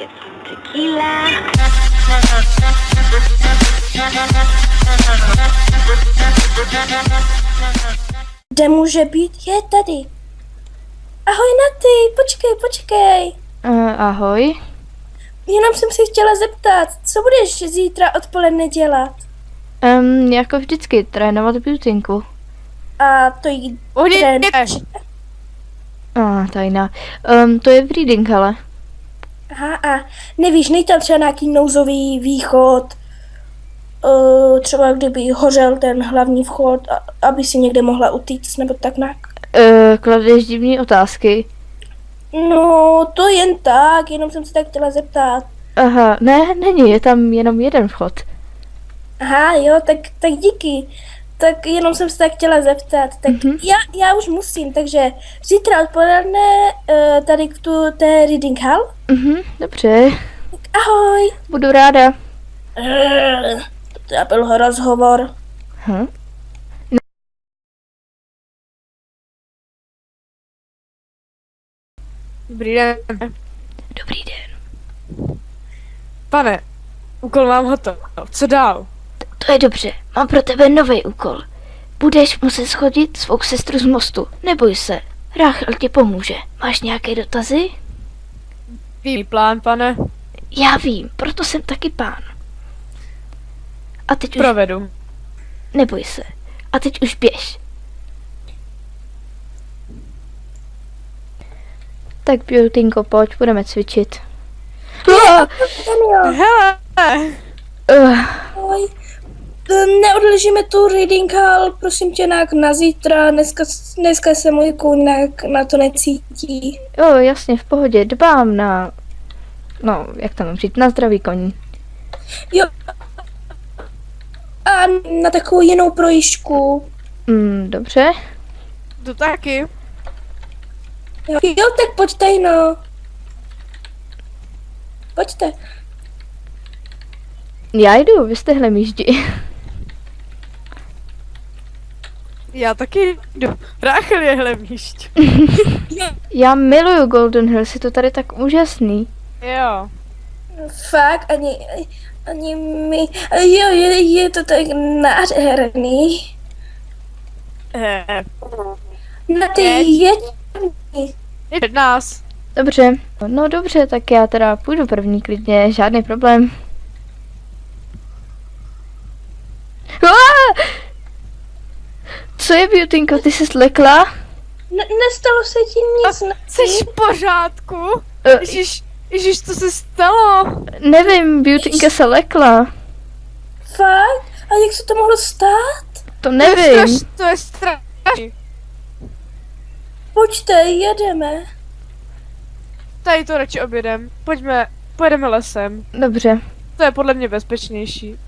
get some tequila. Kde může být? Je tady. Ahoj Naty, počkej, počkej. Uh, ahoj. Jenom jsem si chtěla zeptat, co budeš zítra odpoledne dělat? Um, jako vždycky, trénovat beautinku. A to jí trénuješ? A, ah, tajná. Um, to je v reading, ale. Aha, a nevíš, nejde tam třeba nějaký nouzový východ, uh, třeba kdyby hořel ten hlavní vchod, a, aby si někde mohla utíct, nebo tak nějak. Uh, kladeš divné otázky. No, to jen tak, jenom jsem se tak chtěla zeptat. Aha, ne, není, je tam jenom jeden vchod. Aha, jo, tak, tak díky. Tak jenom jsem se tak chtěla zeptat. Tak Mhm. já, já už musím, takže zítra odpoledne uh, tady k tu té reading hall. Mhm, dobře, Tak ahoj. budu ráda. Uh, to byl rozhovor. Hm? Dobrý den. Dobrý den. Pane, úkol mám hotov. Co dál? To je dobře, mám pro tebe nový úkol. Budeš muset schodit svou sestru z mostu. Neboj se, Ráchel ti pomůže. Máš nějaké dotazy? Vím plán, pane. Já vím, proto jsem taky pán. A teď už Provedu. neboj se. A teď už běž. Tak Beautinko, pojď, budeme cvičit. Hele! uh, Neodložíme tu reading hall, prosím tě, nějak na zítra. Dneska, dneska se můj kůň na to necítí. jo, jasně, v pohodě, dbám na... No, jak mám říct, na zdraví koní. Jo. A na takovou jinou projížďku. Mm, dobře. To taky. Jo, jo tak pojďte, no. Pojďte. Já jdu, vy jste hlemíždi. Já taky jdu. Ráchel je hlemíšť. Já miluju Golden Hills, je to tady tak úžasný. Jo. Fakt, ani, ani mi, jo, je, je to tak nádherný. Eh, Na ty Teď. je, je před nás. Dobře, no dobře, tak já teda půjdu první klidně, žádný problém. Co je, Beautinko, ty jsi slekla? ne, nestalo se ti nic, ne? Jsi v pořádku? Eh, Ježíš, ježíš, co se stalo? nevím, Beautinka se lekla. Fakt? A jak se to mohlo stát? To To je nevím. straš- To je strašný. Pojďte, jedeme. Tady to radši objedem. Pojďme, pojedeme lesem. Dobře. To je podle mě bezpečnější.